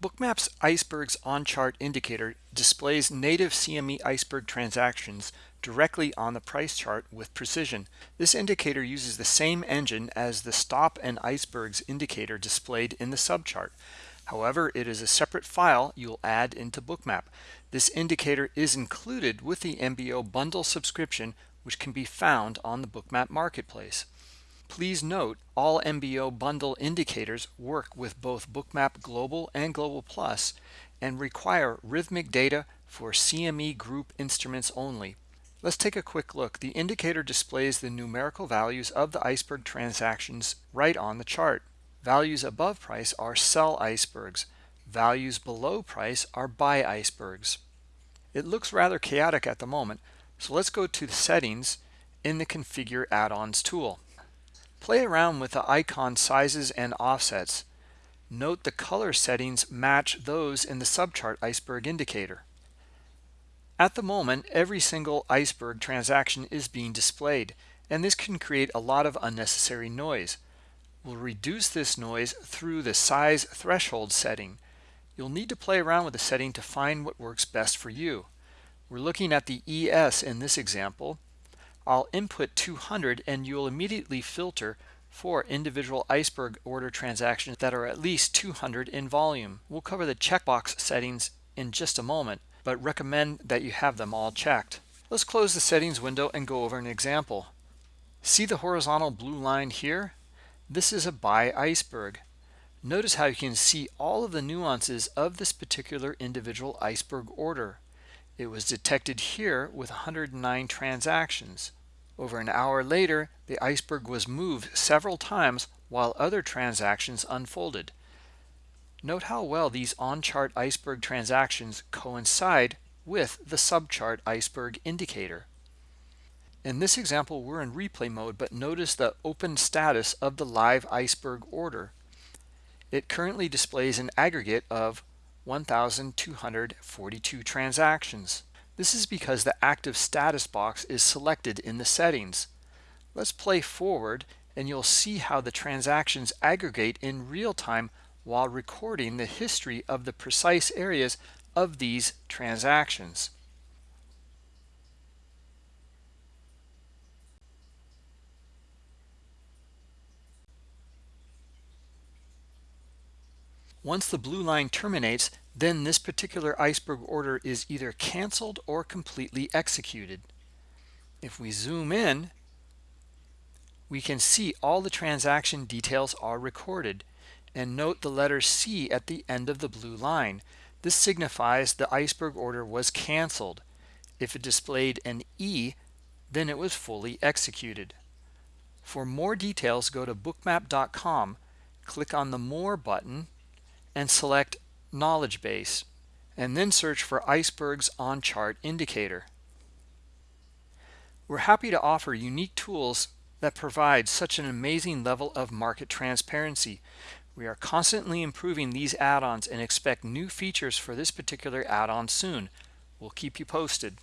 Bookmap's Icebergs on chart indicator displays native CME iceberg transactions directly on the price chart with precision. This indicator uses the same engine as the stop and icebergs indicator displayed in the subchart. However, it is a separate file you'll add into Bookmap. This indicator is included with the MBO bundle subscription, which can be found on the Bookmap marketplace. Please note all MBO bundle indicators work with both Bookmap Global and Global Plus and require Rithmic data for CME group instruments only. Let's take a quick look. The indicator displays the numerical values of the iceberg transactions right on the chart. Values above price are sell icebergs. Values below price are buy icebergs. It looks rather chaotic at the moment, so let's go to the settings in the configure add-ons tool. Play around with the icon sizes and offsets. Note the color settings match those in the subchart iceberg indicator. At the moment, every single iceberg transaction is being displayed, and this can create a lot of unnecessary noise. We'll reduce this noise through the size threshold setting. You'll need to play around with the setting to find what works best for you. We're looking at the ES in this example, I'll input 200 and you'll immediately filter for individual iceberg order transactions that are at least 200 in volume. We'll cover the checkbox settings in just a moment, but recommend that you have them all checked. Let's close the settings window and go over an example. See the horizontal blue line here? This is a buy iceberg. Notice how you can see all of the nuances of this particular individual iceberg order. It was detected here with 109 transactions. Over an hour later, the iceberg was moved several times while other transactions unfolded. Note how well these on-chart iceberg transactions coincide with the subchart iceberg indicator. In this example, we're in replay mode, but notice the open status of the live iceberg order. It currently displays an aggregate of 1,242 transactions. This is because the active status box is selected in the settings. Let's play forward and you'll see how the transactions aggregate in real time while recording the history of the precise areas of these transactions. Once the blue line terminates, then this particular iceberg order is either canceled or completely executed. If we zoom in, we can see all the transaction details are recorded. And note the letter C at the end of the blue line. This signifies the iceberg order was canceled. If it displayed an E, then it was fully executed. For more details, go to bookmap.com, click on the More button, and select Knowledge Base, and then search for Icebergs on Chart Indicator. We're happy to offer unique tools that provide such an amazing level of market transparency. We are constantly improving these add-ons and expect new features for this particular add-on soon. We'll keep you posted.